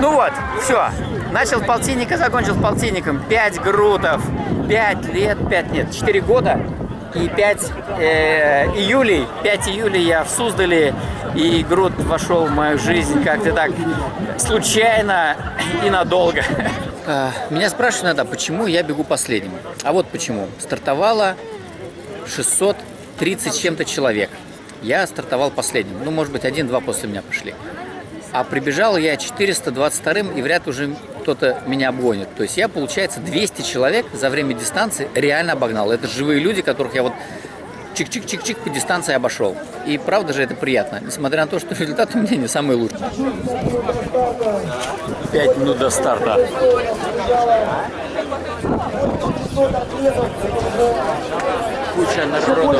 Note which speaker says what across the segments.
Speaker 1: Ну вот, все. Начал с полтинника, закончил с полтинником. 5 грутов. 5 лет, 5 нет, 4 года. И 5 э, июлей, 5 июля я в Суздале, и груд вошел в мою жизнь как-то так случайно и надолго. А, меня спрашивают иногда, почему я бегу последним. А вот почему. Стартовало 630 чем-то человек. Я стартовал последним. Ну, может быть, один-два после меня пошли. А прибежал я 422-м, и вряд уже кто-то меня обгонит. То есть я, получается, 200 человек за время дистанции реально обогнал. Это живые люди, которых я вот чик-чик-чик-чик по дистанции обошел. И правда же это приятно, несмотря на то, что результат у меня не самый лучший. Пять минут до старта. Куча народу.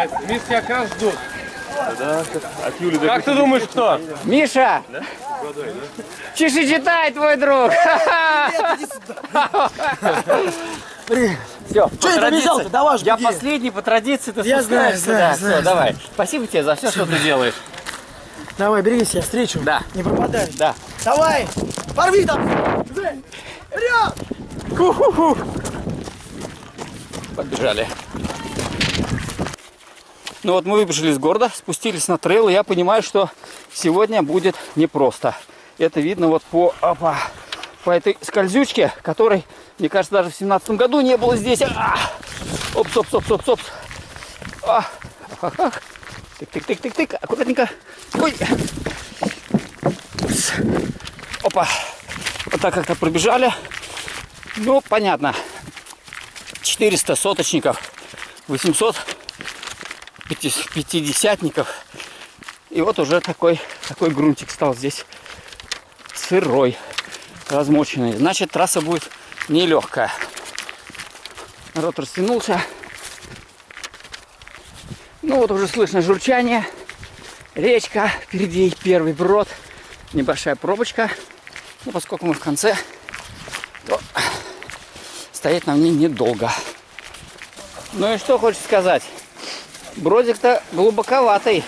Speaker 2: Кайф. Мисс как раз ждут.
Speaker 3: От Юли до
Speaker 2: Как ты думаешь, кто?
Speaker 1: Миша! Чеши читай, твой друг! Все,
Speaker 4: Что не побежал-то? Давай ж
Speaker 1: Я
Speaker 4: беги.
Speaker 1: последний по традиции, ты
Speaker 4: Я знаю, знаю,
Speaker 1: да,
Speaker 4: знаю,
Speaker 1: давай. Спасибо тебе за все, что ты делаешь.
Speaker 4: Давай, берегись, я встречу.
Speaker 1: Да.
Speaker 4: Не пропадай.
Speaker 1: Да.
Speaker 4: Давай, порви там. Вперед!
Speaker 1: Побежали. Ну вот мы выбежали из города, спустились на трейл, и я понимаю, что сегодня будет непросто. Это видно вот по, опа, по этой скользючке, которой, мне кажется, даже в семнадцатом году не было здесь. А! Опс, опс, опс, опс, опс. А! ах, ах, ах. Тык-тык-тык-тык-тык, аккуратненько. Ой. Опа. Вот так как-то пробежали. Ну, понятно. 400 соточников, 800 пяти- пятидесятников. И вот уже такой, такой грунтик стал здесь сырой, размоченный. Значит, трасса будет нелегкая. Народ растянулся. Ну вот уже слышно журчание. Речка, впереди первый брод. Небольшая пробочка. Ну, поскольку мы в конце, то стоять нам не недолго. Ну и что хочешь сказать? Бродик-то глубоковатый.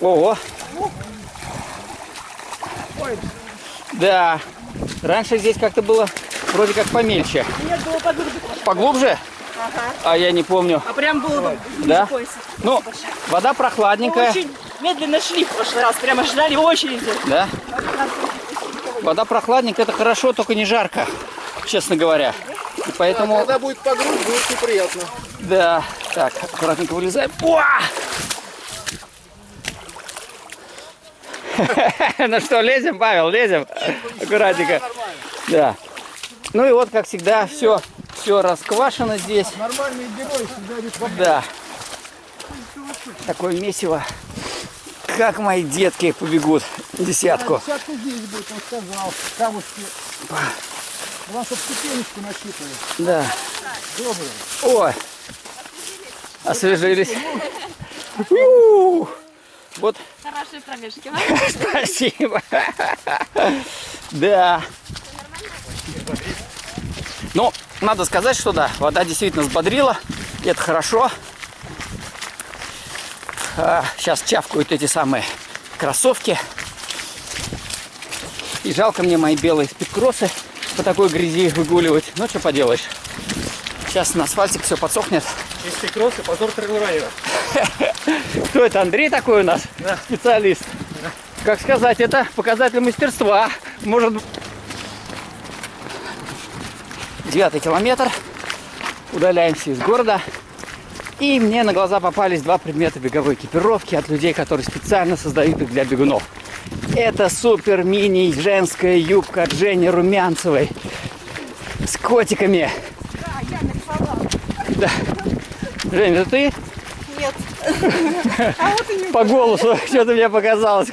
Speaker 1: Ого. Да. Раньше здесь как-то было вроде как помельче.
Speaker 5: Нет, было поглубже.
Speaker 1: Поглубже?
Speaker 5: Ага.
Speaker 1: А я не помню.
Speaker 5: А прям было бы
Speaker 1: Да?
Speaker 5: пояса.
Speaker 1: Ну, вода
Speaker 5: Мы
Speaker 1: прохладненькая.
Speaker 5: очень медленно шли в прошлый раз, прямо ждали очереди.
Speaker 1: Да? Вода прохладненькая, это хорошо, только не жарко, честно говоря. И поэтому...
Speaker 4: Когда будет по грудь, будет неприятно.
Speaker 1: Да. Так, аккуратненько вылезаем. Уа! Ну что, лезем, Павел, лезем? Аккуратненько. Да. Ну и вот, как всегда, все, все расквашено здесь.
Speaker 4: Нормальные герои всегда
Speaker 1: Да. Такое месиво. Как мои детки побегут десятку.
Speaker 4: Десятку здесь будет, он сказал. Камушки. У вас тут ступенечку насчитывают.
Speaker 1: Да.
Speaker 4: Доброе.
Speaker 1: Ой. Освежились. Вот
Speaker 5: Хорошие пробежки.
Speaker 1: Спасибо. Да. Ну, надо сказать, что да, вода действительно взбодрила. И это хорошо. А, сейчас чавкают эти самые кроссовки. И жалко мне мои белые спидкроссы по такой грязи выгуливать. Ну, что поделаешь. Сейчас на асфальтик все подсохнет.
Speaker 2: Если кроссы, позор трейлрайдера.
Speaker 1: Кто это, Андрей такой у нас? Специалист. Как сказать, это показатель мастерства. Может. Девятый километр. Удаляемся из города. И мне на глаза попались два предмета беговой экипировки от людей, которые специально создают их для бегунов. Это супер мини женская юбка от Жени Румянцевой с котиками.
Speaker 5: Да, я нарисовала.
Speaker 1: Да. Жень, это ты?
Speaker 5: Нет. А вот и не
Speaker 1: По голосу что-то мне показалось.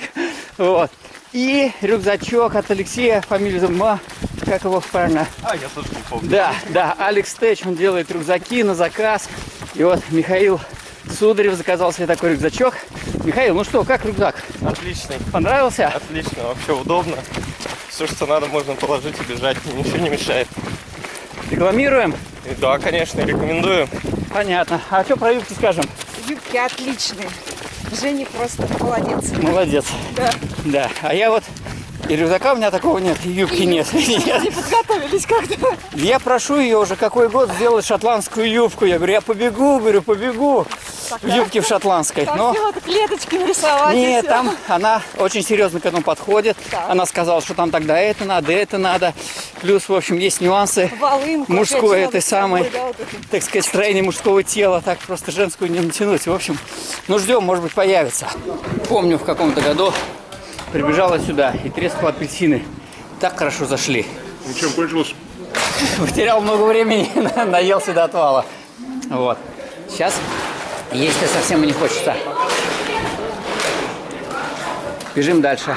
Speaker 1: Вот. И рюкзачок от Алексея, фамилия Зума, как его правильно?
Speaker 3: А, я тоже не помню.
Speaker 1: Да, да, Алекс Тэч, он делает рюкзаки на заказ. И вот Михаил Сударев заказал себе такой рюкзачок. Михаил, ну что, как рюкзак?
Speaker 3: Отличный,
Speaker 1: Понравился?
Speaker 3: отлично, вообще удобно. Все, что надо, можно положить и бежать, ничего не мешает.
Speaker 1: Рекламируем?
Speaker 3: И да, конечно, рекомендую.
Speaker 1: Понятно. А что про юбки скажем?
Speaker 5: Юбки отличные. Женя просто молодец.
Speaker 1: Молодец.
Speaker 5: Да.
Speaker 1: Да. А я вот и рюкзака у меня такого нет, и юбки нет. Нет.
Speaker 5: Не подготовились как-то.
Speaker 1: Я прошу ее уже какой год сделать шотландскую юбку. Я говорю, я побегу, говорю, побегу в юбке в шотландской. Но
Speaker 5: клеточки нарисовать. и
Speaker 1: нет, там она очень серьезно к этому подходит.
Speaker 5: Так.
Speaker 1: Она сказала, что там тогда это надо, это надо. Плюс, в общем, есть нюансы.
Speaker 5: Волынку.
Speaker 1: мужской этой
Speaker 5: собой,
Speaker 1: самой.
Speaker 5: да, вот эту.
Speaker 1: так сказать, строение мужского тела, так просто женскую не натянуть. В общем, ну ждем, может быть, появится. Помню, в каком-то году прибежала сюда и трескала апельсины. Так хорошо зашли.
Speaker 6: Ну чем кончилось?
Speaker 1: Потерял много времени, наелся до отвала. Вот. Сейчас есть-то совсем и не хочется. Бежим дальше.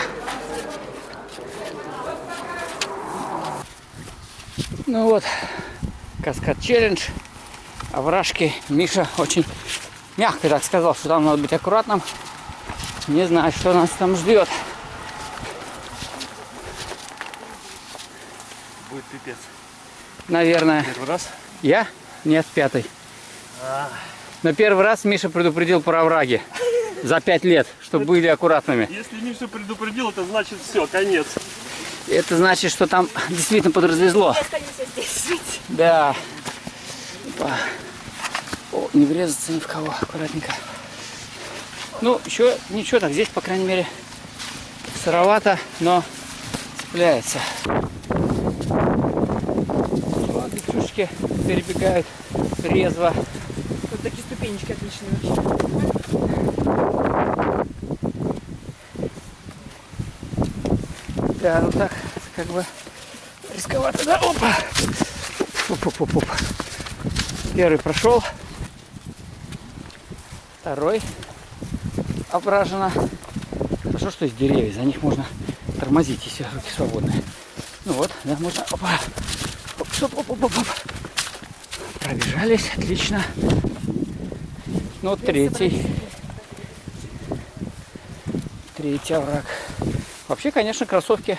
Speaker 1: Ну вот, каскад челлендж, овражки. Миша очень мягко так сказал, что там надо быть аккуратным. Не знаю, что нас там ждет.
Speaker 3: Пипец.
Speaker 1: Наверное.
Speaker 3: Первый раз?
Speaker 1: Я? Нет, пятый. Но первый раз Миша предупредил про овраги. За пять лет, чтобы были аккуратными.
Speaker 3: Если Миша предупредил, это значит все, конец.
Speaker 1: Это значит, что там действительно подразвезло. Да. Опа. О, не врезаться ни в кого, аккуратненько. Ну, еще ничего так, здесь, по крайней мере, сыровато, но цепляется. Девчушки перебегают резво.
Speaker 5: Вот такие ступенечки отличные вообще.
Speaker 1: Да, ну так, как бы рисковато, да? Опа! Оп, оп, оп, оп. Первый прошел. Второй ображено. Хорошо, что есть деревья, за них можно тормозить, если руки свободные. Ну вот, да, можно. Опа! Оп, оп, оп, оп, оп, оп. Пробежались, отлично. Ну, третий. Третий овраг. Вообще, конечно, кроссовки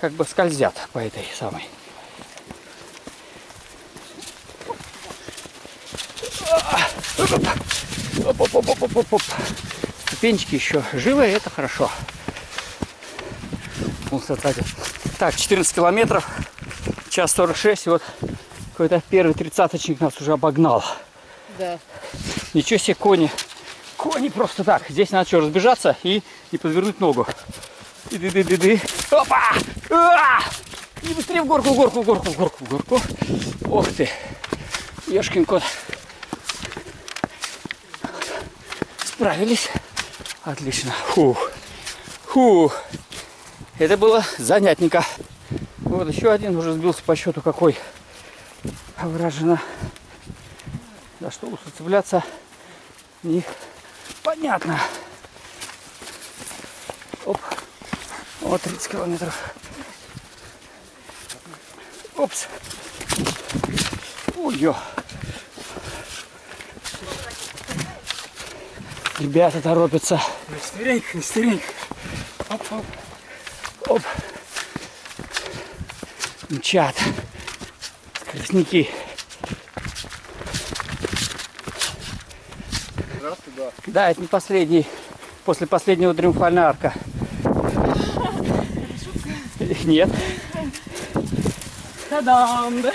Speaker 1: как бы скользят по этой самой. Оп-оп-оп-оп-оп-оп. Ступенчики еще живы, это хорошо. Так, 14 километров, час 46, и вот какой-то первый тридцаточник нас уже обогнал.
Speaker 5: Да.
Speaker 1: Ничего себе, кони. Кони просто так. Здесь надо что, разбежаться и, и подвернуть ногу. И ды ды ды ды Опа! А! И быстрее в горку, в горку, в горку, в горку, в горку. Ох ты. Ешкин кот. Справились. Отлично. Фух. Фух. Это было занятненько. Вот еще один уже сбился по счету какой. Вражено. За что уж цепляться не понятно. Оп. Вот 30 километров. Опс. Ой-ё. Ребята торопятся. Стыренько, стыренько. Оп, оп. Оп. Мчат. Скоростники. Да, это не последний, после последнего триумфальная арка. Их нет.
Speaker 5: Та-дам! да.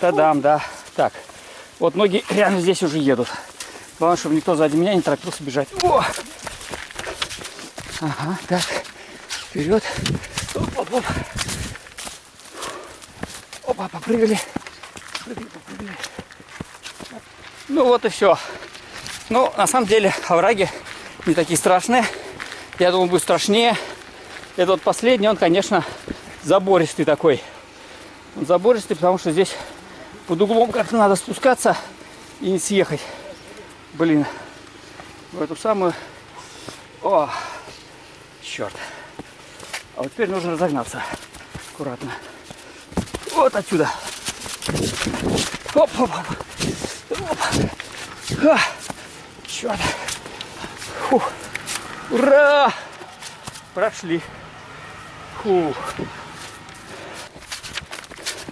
Speaker 1: Тадам, да. Так, вот ноги реально здесь уже едут. Главное, чтобы никто сзади меня не торопился бежать. О! Ага, так. Вперед. Оп, оп, оп. Опа, попрыгали. Попрыгали, попрыгали. Ну вот и все. Ну, на самом деле, овраги не такие страшные. Я думал, будет страшнее. Этот вот последний, он, конечно, забористый такой. Он забористый, потому что здесь под углом как-то надо спускаться и не съехать. Блин, в эту самую... О, черт. А вот теперь нужно разогнаться аккуратно. Вот отсюда. Оп, оп, оп. Оп. А, черт. Фух. Ура! Прошли. Фух.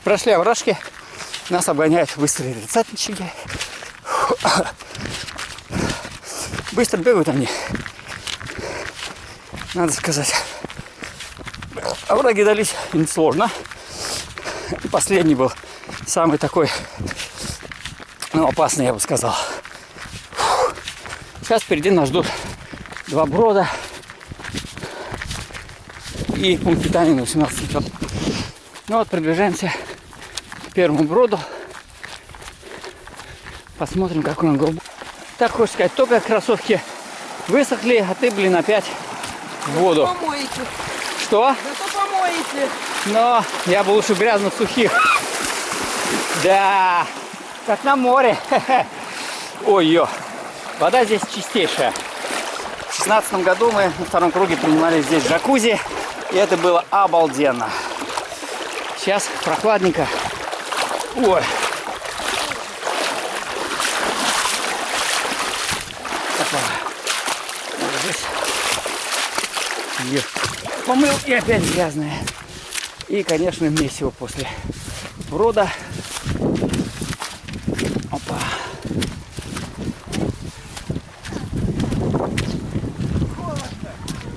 Speaker 1: Прошли овражки. Нас обгоняют быстрые тридцатнички. Быстро бегают они. Надо сказать. Овраги дались несложно. И последний был самый такой, ну, опасный, я бы сказал. Сейчас впереди нас ждут два брода и пункт питания на 18 метров. Ну вот, приближаемся к первому броду. Посмотрим, какой он голубой. Так хочешь сказать, только кроссовки высохли, а ты, блин, опять в воду.
Speaker 5: Помоете.
Speaker 1: Что?
Speaker 5: Зато помоете.
Speaker 1: Но я бы лучше грязных сухих. Да, как на море. Ой-ё. Вода здесь чистейшая. В шестнадцатом году мы на втором круге принимали здесь джакузи. И это было обалденно. Сейчас прохладненько. Ой. Помыл и опять грязная. И, конечно, месиво после брода. Опа.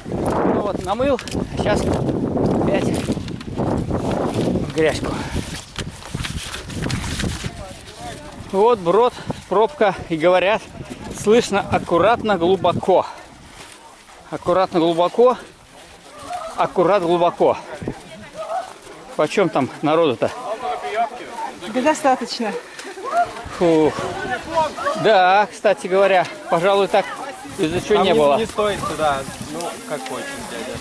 Speaker 1: Ну вот, намыл. Сейчас опять в грязьку. Вот брод, пробка. И говорят, слышно аккуратно, глубоко. Аккуратно, глубоко. Аккурат, глубоко. Почем там народу-то?
Speaker 5: Да достаточно.
Speaker 1: Фух. Да, кстати говоря, пожалуй, так из-за чего не было.
Speaker 3: Не стоит сюда, ну, как хочешь, дядя.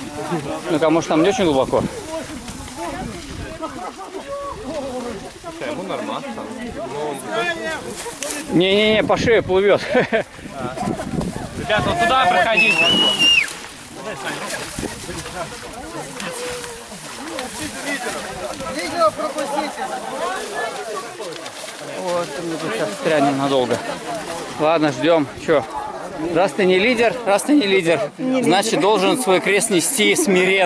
Speaker 1: Ну-ка, может там не очень глубоко?
Speaker 3: Ему нормально. Ну,
Speaker 1: Не-не-не, по шее плывет.
Speaker 2: Ребята, вот туда проходите.
Speaker 4: Пропустите.
Speaker 1: Вот, мы тут сейчас стрянем надолго. Ладно, ждем. Че? Раз ты не лидер, раз ты не лидер, значит должен свой крест нести смиренно.